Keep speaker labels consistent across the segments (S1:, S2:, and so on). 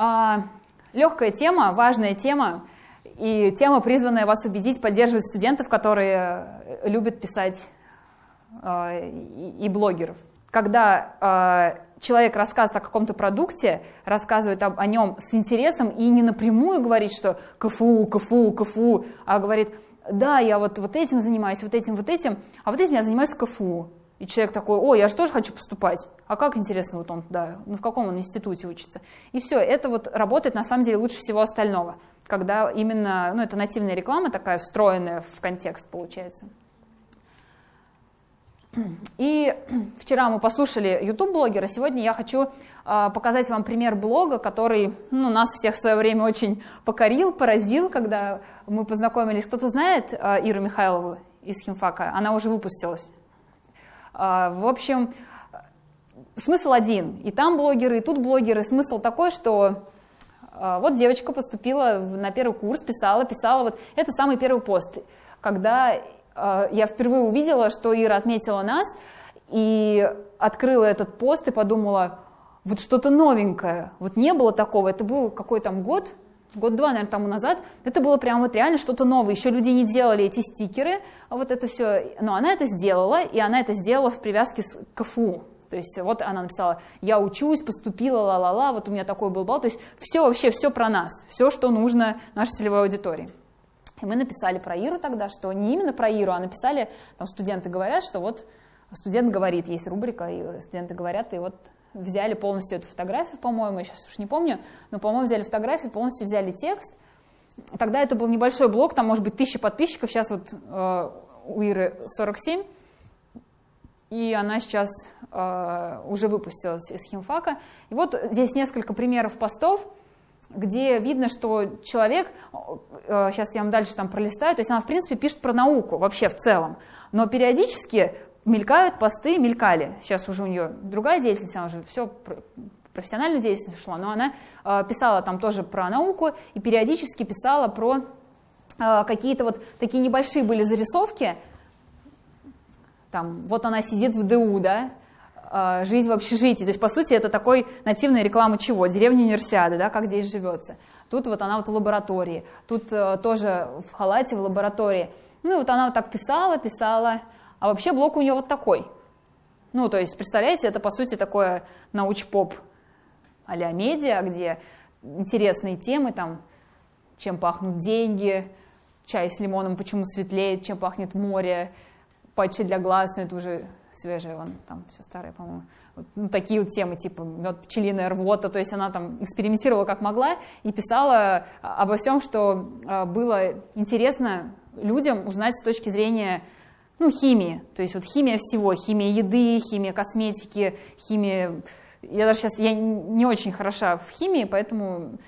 S1: А, легкая тема, важная тема, и тема, призванная вас убедить, поддерживать студентов, которые э, любят писать э, и блогеров. Когда э, человек рассказывает о каком-то продукте, рассказывает об, о нем с интересом и не напрямую говорит, что КФУ, КФУ, КФУ, а говорит, да, я вот, вот этим занимаюсь, вот этим, вот этим, а вот этим я занимаюсь КФУ. И человек такой, о, я же тоже хочу поступать. А как интересно, вот он, да, ну в каком он институте учится. И все, это вот работает на самом деле лучше всего остального, когда именно, ну это нативная реклама такая, встроенная в контекст получается. И вчера мы послушали YouTube-блогера, сегодня я хочу э, показать вам пример блога, который ну, нас всех в свое время очень покорил, поразил, когда мы познакомились. Кто-то знает э, Иру Михайлову из химфака? Она уже выпустилась. Э, в общем, смысл один. И там блогеры, и тут блогеры. Смысл такой, что э, вот девочка поступила на первый курс, писала, писала. Вот это самый первый пост, когда а, я впервые увидела, что Ира отметила нас, и открыла этот пост и подумала, вот что-то новенькое. Вот не было такого, это был какой там год, год-два, наверное, тому назад, это было прям вот реально что-то новое. Еще люди не делали эти стикеры, а вот это все. Но она это сделала, и она это сделала в привязке с КФУ. То есть вот она написала, я учусь, поступила, ла-ла-ла, вот у меня такой был балл. То есть все вообще, все про нас, все, что нужно нашей целевой аудитории. И мы написали про Иру тогда, что не именно про Иру, а написали, там студенты говорят, что вот студент говорит, есть рубрика, и студенты говорят, и вот взяли полностью эту фотографию, по-моему, я сейчас уж не помню, но, по-моему, взяли фотографию, полностью взяли текст. Тогда это был небольшой блог, там, может быть, тысяча подписчиков, сейчас вот э, у Иры 47, и она сейчас э, уже выпустилась из химфака. И вот здесь несколько примеров постов, где видно, что человек, сейчас э, я вам дальше там пролистаю, то есть она, в принципе, пишет про науку вообще в целом, но периодически мелькают посты, мелькали. Сейчас уже у нее другая деятельность, она уже все профессиональную деятельность ушла, но она э, писала там тоже про науку и периодически писала про э, какие-то вот такие небольшие были зарисовки, там, вот она сидит в ДУ, да, а, жизнь в общежитии. То есть, по сути, это такой нативная реклама чего? Деревня универсиады, да, как здесь живется. Тут вот она вот в лаборатории, тут э, тоже в халате в лаборатории. Ну, вот она вот так писала, писала, а вообще блок у нее вот такой. Ну, то есть, представляете, это, по сути, такое науч-поп а-ля медиа, где интересные темы, там, чем пахнут деньги, чай с лимоном почему светлеет, чем пахнет море, патчи для глаз, ну, это уже свежее, он там все старое, по-моему. Вот, ну, такие вот темы, типа мед, пчелиная рвота, то есть она там экспериментировала как могла и писала обо всем, что а, было интересно людям узнать с точки зрения ну, химии. То есть вот химия всего, химия еды, химия косметики, химия... Я даже сейчас я не очень хороша в химии, поэтому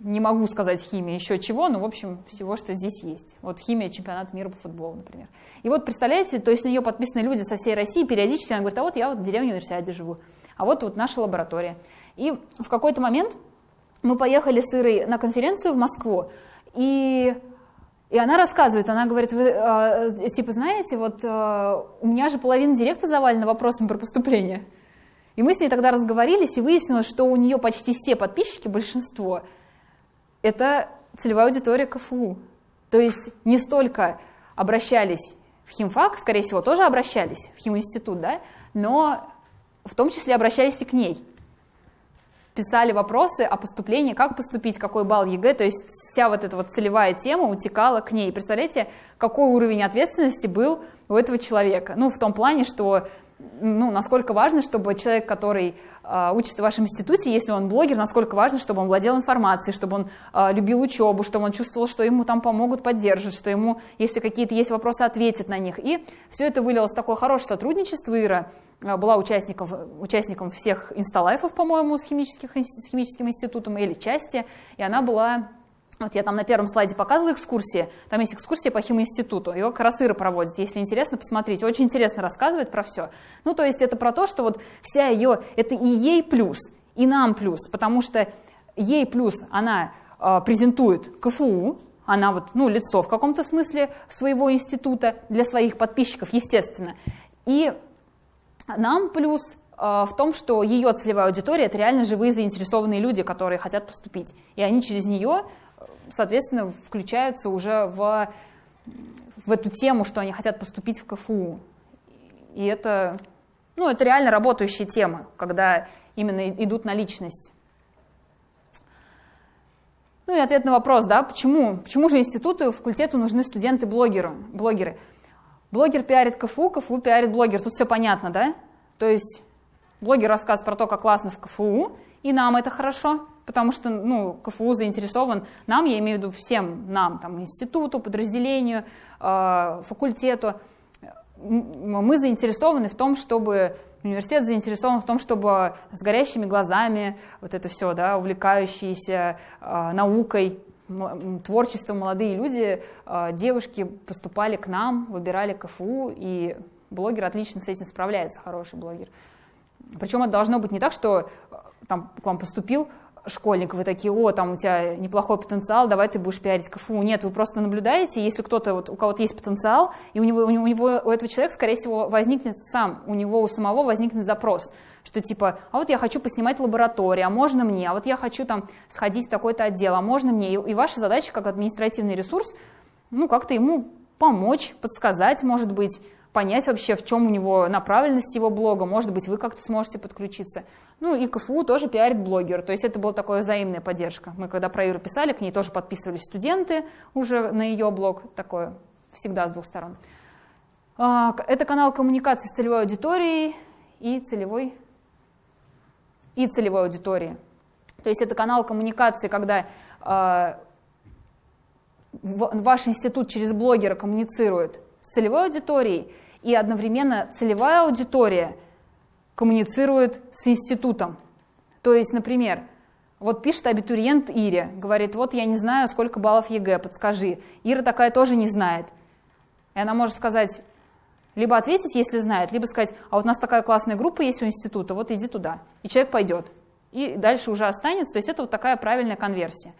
S1: не могу сказать химия еще чего, но, в общем, всего, что здесь есть. Вот химия чемпионата мира по футболу, например. И вот, представляете, то есть на нее подписаны люди со всей России, периодически она говорит, а вот я вот в деревне универсиаде живу, а вот вот наша лаборатория. И в какой-то момент мы поехали с Ирой на конференцию в Москву, и, и она рассказывает, она говорит, вы, э, типа, знаете, вот э, у меня же половина директа завалена вопросами про поступление. И мы с ней тогда разговорились, и выяснилось, что у нее почти все подписчики, большинство – это целевая аудитория КФУ. То есть не столько обращались в химфак, скорее всего, тоже обращались в химинститут, да, но в том числе обращались и к ней. Писали вопросы о поступлении, как поступить, какой балл ЕГЭ, то есть вся вот эта вот целевая тема утекала к ней. Представляете, какой уровень ответственности был у этого человека? Ну, в том плане, что ну, насколько важно, чтобы человек, который э, учится в вашем институте, если он блогер, насколько важно, чтобы он владел информацией, чтобы он э, любил учебу, чтобы он чувствовал, что ему там помогут, поддержат, что ему, если какие-то есть вопросы, ответят на них. И все это вылилось в такое хорошее сотрудничество. Ира э, была участником, участником всех инсталайфов, по-моему, с, химических, с химическим институтом или части, и она была вот я там на первом слайде показывала экскурсии, там есть экскурсия по химинституту, его как раз Ира проводит, если интересно, посмотрите, очень интересно рассказывает про все. Ну, то есть это про то, что вот вся ее, это и ей плюс, и нам плюс, потому что ей плюс она э, презентует КФУ, она вот, ну, лицо в каком-то смысле своего института для своих подписчиков, естественно, и нам плюс в том, что ее целевая аудитория это реально живые заинтересованные люди, которые хотят поступить. И они через нее, соответственно, включаются уже в, в эту тему, что они хотят поступить в КФУ. И это, ну, это реально работающие темы, когда именно идут на личность. Ну и ответ на вопрос, да, почему, почему же институту, факультету нужны студенты-блогеры? Блогеры? Блогер пиарит КФУ, КФУ пиарит блогер. Тут все понятно, да? То есть блогер рассказывает про то, как классно в КФУ, и нам это хорошо, потому что ну, КФУ заинтересован, нам, я имею в виду всем нам, там, институту, подразделению, э, факультету, мы заинтересованы в том, чтобы университет заинтересован в том, чтобы с горящими глазами, вот это все, да, увлекающиеся э, наукой, творчеством молодые люди, э, девушки поступали к нам, выбирали КФУ, и блогер отлично с этим справляется, хороший блогер. Причем это должно быть не так, что там к вам поступил школьник, вы такие, о, там у тебя неплохой потенциал, давай ты будешь пиарить КФУ. Нет, вы просто наблюдаете, если кто-то, вот, у кого-то есть потенциал, и у него, у него, у этого человека, скорее всего, возникнет сам, у него у самого возникнет запрос, что типа, а вот я хочу поснимать лабораторию, а можно мне, а вот я хочу там сходить в такой-то отдел, а можно мне. И, и ваша задача как административный ресурс, ну, как-то ему помочь, подсказать, может быть, понять вообще, в чем у него направленность его блога, может быть, вы как-то сможете подключиться. Ну и КФУ тоже пиарит блогер, то есть это была такая взаимная поддержка. Мы когда про Иру писали, к ней тоже подписывались студенты уже на ее блог, такое всегда с двух сторон. А, это канал коммуникации с целевой аудиторией и целевой, и целевой аудиторией. То есть это канал коммуникации, когда а, ваш институт через блогера коммуницирует с целевой аудиторией, и одновременно целевая аудитория – коммуницирует с институтом. То есть, например, вот пишет абитуриент Ире, говорит, вот я не знаю, сколько баллов ЕГЭ, подскажи. Ира такая тоже не знает. И она может сказать, либо ответить, если знает, либо сказать, а вот у нас такая классная группа есть у института, вот иди туда. И человек пойдет. И дальше уже останется. То есть это вот такая правильная конверсия.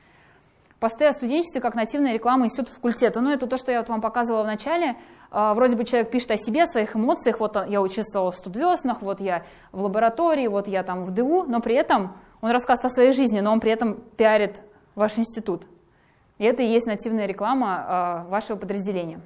S1: Посты о студенчестве как нативная реклама института факультета. Ну, это то, что я вот вам показывала в начале. А, вроде бы человек пишет о себе, о своих эмоциях. Вот я участвовал в студвеснах, вот я в лаборатории, вот я там в ДУ. Но при этом он рассказывает о своей жизни, но он при этом пиарит ваш институт. И это и есть нативная реклама а, вашего подразделения.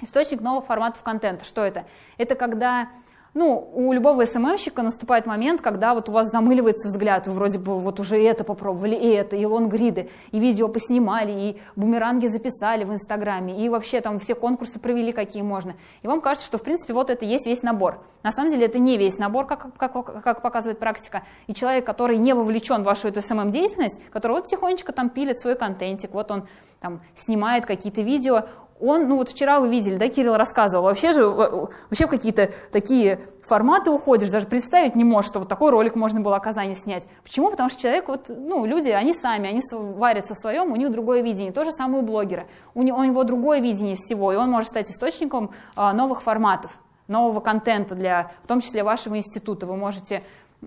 S1: Источник новых форматов контента. Что это? Это когда ну, у любого СММщика наступает момент, когда вот у вас замыливается взгляд, вы вроде бы вот уже это попробовали, и это, и лонгриды, и видео поснимали, и бумеранги записали в Инстаграме, и вообще там все конкурсы провели, какие можно. И вам кажется, что в принципе вот это есть весь набор. На самом деле это не весь набор, как, как, как показывает практика. И человек, который не вовлечен в вашу эту СММ-деятельность, который вот тихонечко там пилит свой контентик, вот он там снимает какие-то видео, он, ну вот вчера вы видели, да, Кирилл рассказывал, вообще же, вообще в какие-то такие форматы уходишь, даже представить не можешь, что вот такой ролик можно было о Казани снять. Почему? Потому что человек, вот, ну, люди, они сами, они варятся в своем, у них другое видение. То же самое у блогера. У него, у него другое видение всего, и он может стать источником а, новых форматов, нового контента, для, в том числе вашего института. Вы можете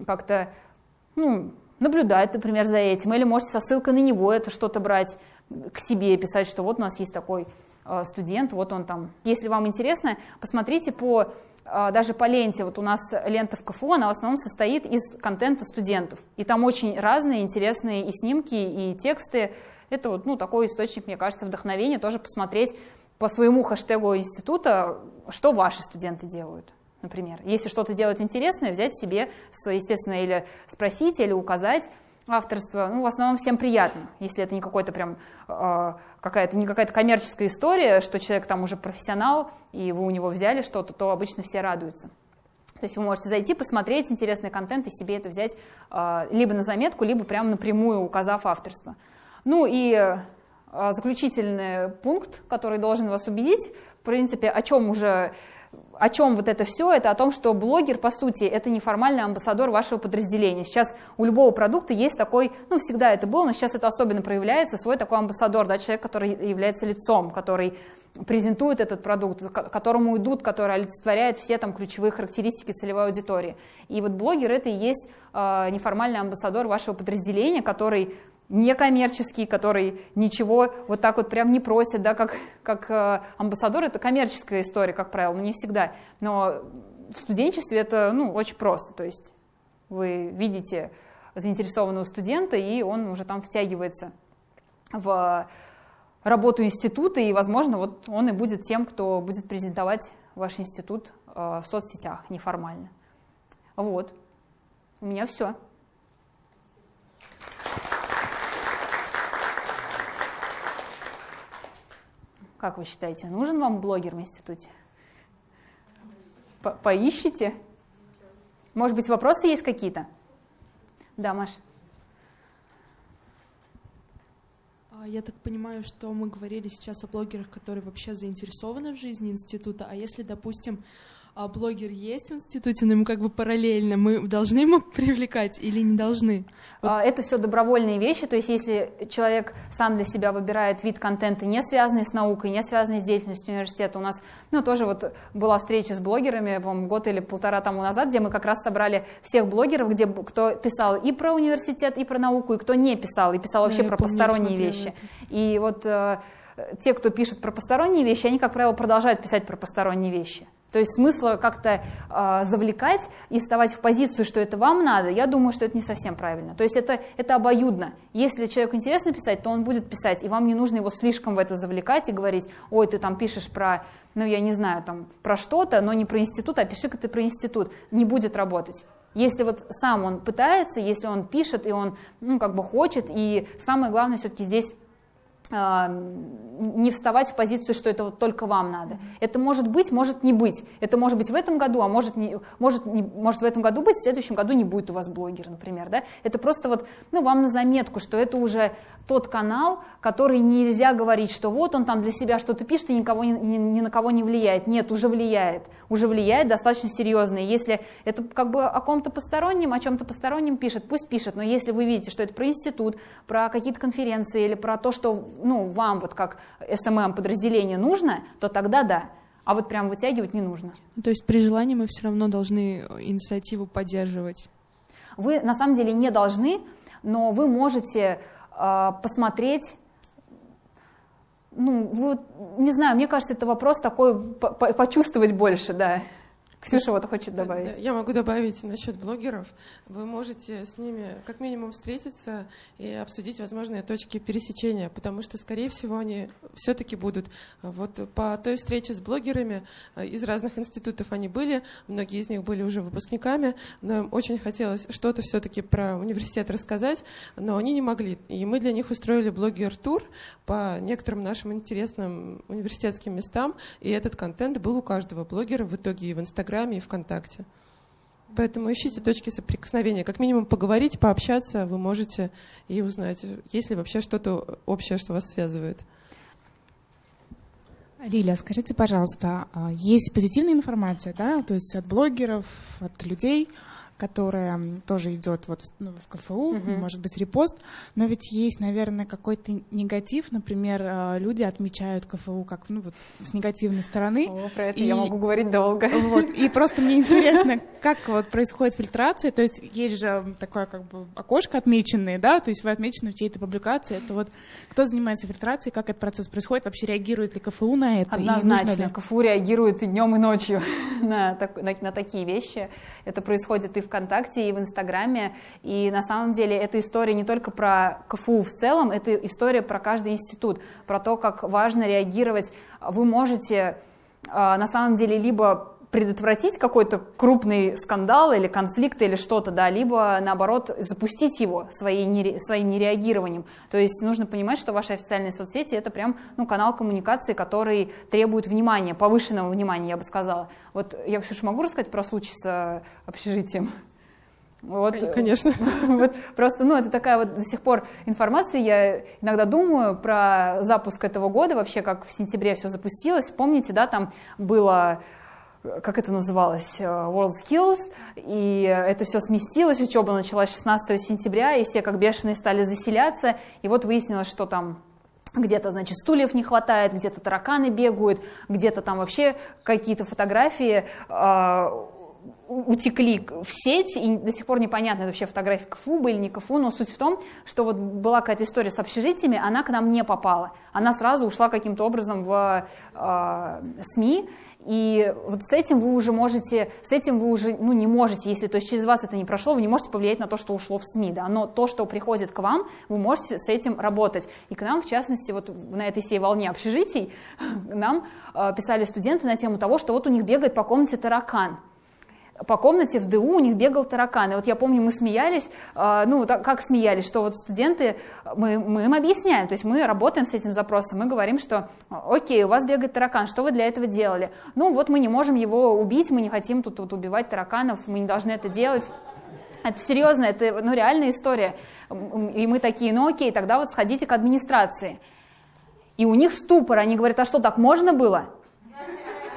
S1: как-то ну, наблюдать, например, за этим, или можете со ссылкой на него это что-то брать к себе, писать, что вот у нас есть такой студент, вот он там. Если вам интересно, посмотрите по э, даже по ленте, вот у нас лента в КФУ, она в основном состоит из контента студентов. И там очень разные интересные и снимки, и тексты. Это вот, ну, такой источник, мне кажется, вдохновения, тоже посмотреть по своему хэштегу института, что ваши студенты делают, например. Если что-то делают интересное, взять себе, естественно, или спросить, или указать, авторство, ну, в основном всем приятно, если это не какой-то прям э, какая-то не какая-то коммерческая история, что человек там уже профессионал, и вы у него взяли что-то, то обычно все радуются. То есть вы можете зайти, посмотреть интересный контент и себе это взять э, либо на заметку, либо прямо напрямую указав авторство. Ну и э, заключительный пункт, который должен вас убедить, в принципе, о чем уже о чем вот это все? Это о том, что блогер, по сути, это неформальный амбассадор вашего подразделения. Сейчас у любого продукта есть такой, ну, всегда это было, но сейчас это особенно проявляется, свой такой амбассадор, да, человек, который является лицом, который презентует этот продукт, которому идут, который олицетворяет все там ключевые характеристики целевой аудитории. И вот блогер это и есть э, неформальный амбассадор вашего подразделения, который некоммерческий, который ничего вот так вот прям не просит, да, как, как э, амбассадор, это коммерческая история, как правило, не всегда. Но в студенчестве это ну, очень просто, то есть вы видите заинтересованного студента, и он уже там втягивается в работу института, и, возможно, вот он и будет тем, кто будет презентовать ваш институт э, в соцсетях неформально. Вот. У меня все. Как вы считаете, нужен вам блогер в институте? По Поищите? Может быть, вопросы есть какие-то? Да, Маш.
S2: А, я так понимаю, что мы говорили сейчас о блогерах, которые вообще заинтересованы в жизни института, а если, допустим, а блогер есть в институте, но ему как бы параллельно, мы должны ему привлекать или не должны?
S1: Вот. А, это все добровольные вещи, то есть если человек сам для себя выбирает вид контента, не связанный с наукой, не связанный с деятельностью университета, у нас, ну, тоже вот была встреча с блогерами, по год или полтора тому назад, где мы как раз собрали всех блогеров, где кто писал и про университет, и про науку, и кто не писал, и писал вообще да, про помню, посторонние вещи. И вот э, те, кто пишет про посторонние вещи, они, как правило, продолжают писать про посторонние вещи. То есть смысла как-то э, завлекать и вставать в позицию, что это вам надо, я думаю, что это не совсем правильно. То есть это, это обоюдно. Если человеку интересно писать, то он будет писать, и вам не нужно его слишком в это завлекать и говорить, ой, ты там пишешь про, ну я не знаю, там про что-то, но не про институт, а пиши-ка ты про институт. Не будет работать. Если вот сам он пытается, если он пишет, и он ну, как бы хочет, и самое главное все-таки здесь не вставать в позицию, что это вот только вам надо. Это может быть, может не быть. Это может быть в этом году, а может, не, может, не, может в этом году быть, в следующем году не будет у вас блогер, например. Да? Это просто вот, ну, вам на заметку, что это уже тот канал, который нельзя говорить, что вот он там для себя что-то пишет и никого, ни, ни, ни на кого не влияет. Нет, уже влияет. Уже влияет достаточно серьезно. И если это как бы о ком-то постороннем, о чем-то постороннем пишет, пусть пишет. Но если вы видите, что это про институт, про какие-то конференции или про то, что ну, вам вот как SMM подразделение нужно, то тогда да. А вот прям вытягивать не нужно.
S2: То есть при желании мы все равно должны инициативу поддерживать?
S1: Вы на самом деле не должны, но вы можете э, посмотреть ну, вы, не знаю, мне кажется, это вопрос такой почувствовать больше, да. Ксюша вот хочет добавить.
S3: Я могу добавить насчет блогеров. Вы можете с ними как минимум встретиться и обсудить возможные точки пересечения, потому что, скорее всего, они все-таки будут. Вот по той встрече с блогерами э, из разных институтов они были, многие из них были уже выпускниками, но им очень хотелось что-то все-таки про университет рассказать, но они не могли. И мы для них устроили блогер-тур по некоторым нашим интересным университетским местам, и этот контент был у каждого блогера в итоге и в Инстаграме, Инстаграме и ВКонтакте. Поэтому ищите точки соприкосновения. Как минимум поговорить, пообщаться вы можете и узнать, есть ли вообще что-то общее, что вас связывает.
S4: Лилия, скажите, пожалуйста, а есть позитивная информация, да, то есть от блогеров, от людей, которая тоже идет вот ну, в КФУ, угу. может быть, репост, но ведь есть, наверное, какой-то негатив, например, э, люди отмечают КФУ как, ну, вот с негативной стороны.
S1: О, про это и, я могу говорить долго.
S4: Вот, и просто мне интересно, как вот происходит фильтрация, то есть есть же такое как бы окошко отмеченное, да, то есть вы отмечены в чьей-то публикации, это вот кто занимается фильтрацией, как этот процесс происходит, вообще реагирует ли КФУ на это?
S1: Однозначно, КФУ реагирует и днем, и ночью на, на, на такие вещи. Это происходит и ВКонтакте, и в Инстаграме. И на самом деле эта история не только про КФУ в целом, это история про каждый институт, про то, как важно реагировать. Вы можете а, на самом деле либо предотвратить какой-то крупный скандал или конфликт или что-то, да, либо наоборот запустить его своей нере, своим нереагированием. То есть нужно понимать, что ваши официальные соцсети это прям ну, канал коммуникации, который требует внимания, повышенного внимания, я бы сказала. Вот я, Ксюша, могу рассказать про случай с э, общежитием?
S3: Вот, Конечно.
S1: Вот просто, ну, это такая вот до сих пор информация. Я иногда думаю про запуск этого года, вообще, как в сентябре все запустилось. Помните, да, там было как это называлось, э, World Skills, и это все сместилось, учеба началась 16 сентября, и все как бешеные стали заселяться, и вот выяснилось, что там где-то, значит, стульев не хватает, где-то тараканы бегают, где-то там вообще какие-то фотографии э, утекли в сеть, и до сих пор непонятно, это вообще фотографии КФУ были, не КФУ, но суть в том, что вот была какая-то история с общежитиями, она к нам не попала. Она сразу ушла каким-то образом в э, СМИ, И вот с этим вы уже можете, с этим вы уже, ну, не можете, если, то есть через вас это не прошло, вы не можете повлиять на то, что ушло в СМИ, да, но то, что приходит к вам, вы можете с этим работать. И к нам, в частности, вот на этой всей волне общежитий, нам э, писали студенты на тему того, что вот у них бегает по комнате таракан по комнате в ДУ у них бегал таракан. И вот я помню, мы смеялись, э, ну, так, как смеялись, что вот студенты, мы, мы им объясняем, то есть мы работаем с этим запросом, мы говорим, что окей, у вас бегает таракан, что вы для этого делали? Ну, вот мы не можем его убить, мы не хотим тут, тут убивать тараканов, мы не должны это делать. Это серьезно, это ну, реальная история. И мы такие, ну окей, тогда вот сходите к администрации. И у них ступор, они говорят, а что, так можно было?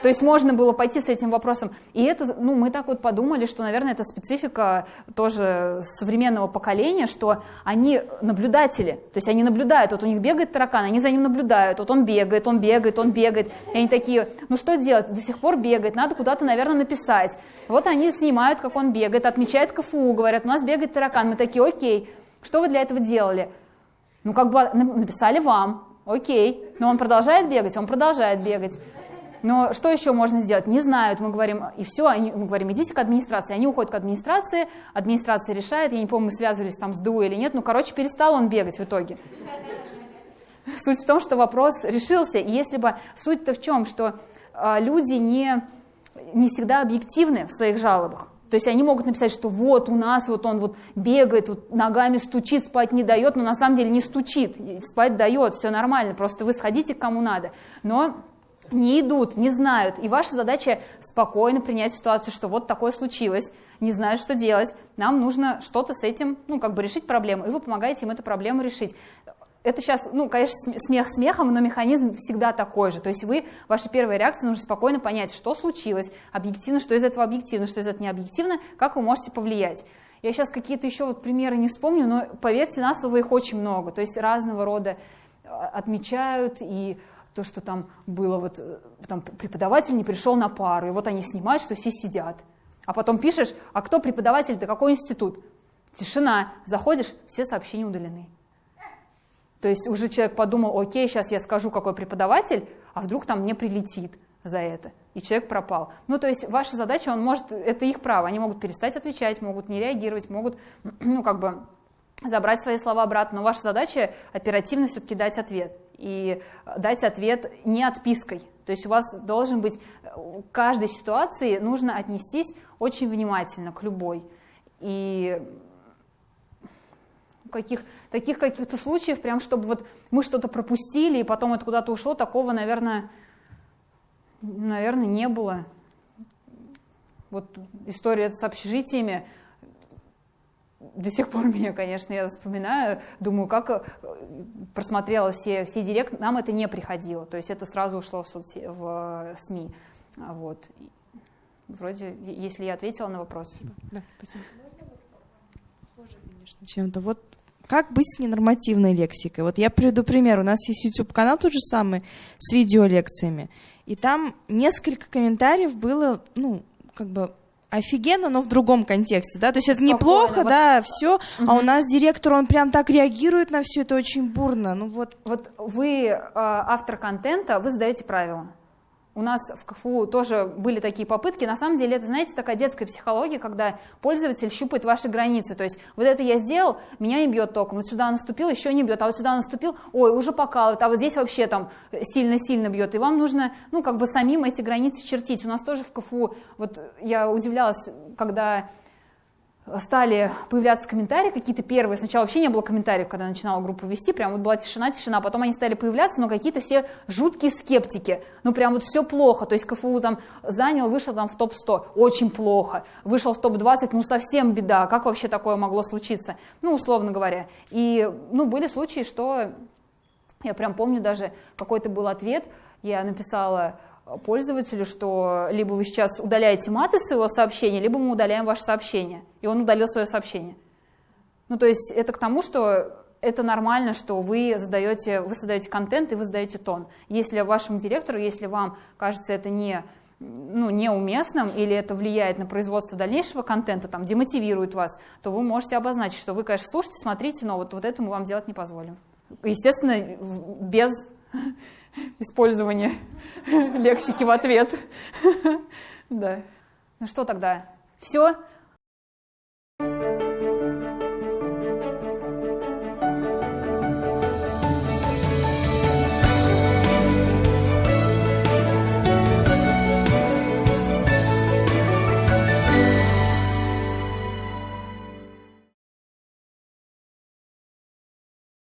S1: То есть можно было пойти с этим вопросом. И это, ну, мы так вот подумали, что, наверное, это специфика тоже современного поколения, что они наблюдатели, то есть они наблюдают, вот у них бегает таракан, они за ним наблюдают, вот он бегает, он бегает, он бегает, и они такие, ну что делать, до сих пор бегает, надо куда-то, наверное, написать. Вот они снимают, как он бегает, отмечают КФУ, говорят, у нас бегает таракан, мы такие, окей, что вы для этого делали? Ну, как бы написали вам, окей, но он продолжает бегать, он продолжает бегать. Но что еще можно сделать? Не знают, мы говорим, и все, они, мы говорим, идите к администрации. Они уходят к администрации, администрация решает, я не помню, мы связывались там с ДУ или нет, ну, короче, перестал он бегать в итоге. Суть в том, что вопрос решился, и если бы суть-то в чем, что э, люди не, не всегда объективны в своих жалобах. То есть они могут написать, что вот у нас вот он вот бегает, вот ногами стучит, спать не дает, но на самом деле не стучит, спать дает, все нормально, просто вы сходите к кому надо. Но не идут, не знают. И ваша задача спокойно принять ситуацию, что вот такое случилось, не знают, что делать. Нам нужно что-то с этим, ну, как бы решить проблему, и вы помогаете им эту проблему решить. Это сейчас, ну, конечно, смех смехом, но механизм всегда такой же. То есть вы, ваша первая реакция, нужно спокойно понять, что случилось, объективно, что из этого объективно, что из этого не объективно, как вы можете повлиять. Я сейчас какие-то еще вот примеры не вспомню, но поверьте на слово, их очень много. То есть разного рода а, отмечают и то, что там было, вот э, там преподаватель не пришел на пару, и вот они снимают, что все сидят. А потом пишешь, а кто преподаватель, да какой институт? Тишина. Заходишь, все сообщения удалены. То есть уже человек подумал, окей, сейчас я скажу, какой преподаватель, а вдруг там мне прилетит за это, и человек пропал. Ну, то есть ваша задача, он может, это их право, они могут перестать отвечать, могут не реагировать, могут, ну, как бы забрать свои слова обратно, но ваша задача оперативно все-таки дать ответ и дать ответ не отпиской. То есть у вас должен быть, к каждой ситуации нужно отнестись очень внимательно к любой. И каких, таких каких-то случаев, прям чтобы вот мы что-то пропустили, и потом это куда-то ушло, такого, наверное, наверное, не было. Вот история с общежитиями, до сих пор меня, конечно, я вспоминаю, думаю, как э, просмотрела все, все директ, нам это не приходило, то есть это сразу ушло в, соцсети, в СМИ. А вот. Вроде, если я ответила на вопрос.
S5: Да, спасибо. Похоже, конечно, чем-то. Вот как быть с ненормативной лексикой? Вот я приведу пример. У нас есть YouTube-канал тот же самый с видеолекциями. И там несколько комментариев было, ну, как бы офигенно, но в другом контексте, да, то есть это Спокойно, неплохо, вот... да, все, угу. а у нас директор, он прям так реагирует на все это очень бурно, ну вот.
S1: Вот вы э, автор контента, вы задаете правила. У нас в КФУ тоже были такие попытки. На самом деле это, знаете, такая детская психология, когда пользователь щупает ваши границы. То есть вот это я сделал, меня не бьет током, вот сюда наступил, еще не бьет, а вот сюда наступил, ой, уже покалывает, а вот здесь вообще там сильно-сильно бьет. И вам нужно, ну, как бы самим эти границы чертить. У нас тоже в КФУ, вот я удивлялась, когда стали появляться комментарии какие-то первые. Сначала вообще не было комментариев, когда начинала группу вести, прям вот была тишина, тишина. Потом они стали появляться, но какие-то все жуткие скептики. Ну прям вот все плохо. То есть КФУ там занял, вышел там в топ-100, очень плохо. Вышел в топ-20, ну совсем беда. Как вообще такое могло случиться? Ну, условно говоря. И, ну, были случаи, что я прям помню даже какой-то был ответ, я написала пользователю, что либо вы сейчас удаляете маты с его сообщения, либо мы удаляем ваше сообщение. И он удалил свое сообщение. Ну, то есть это к тому, что это нормально, что вы задаете, вы создаете контент и вы задаете тон. Если вашему директору, если вам кажется это не, ну, неуместным или это влияет на производство дальнейшего контента, там, демотивирует вас, то вы можете обозначить, что вы, конечно, слушайте, смотрите, но вот, вот это мы вам делать не позволим. Естественно, без использование лексики в ответ. Да. Ну что тогда? Все?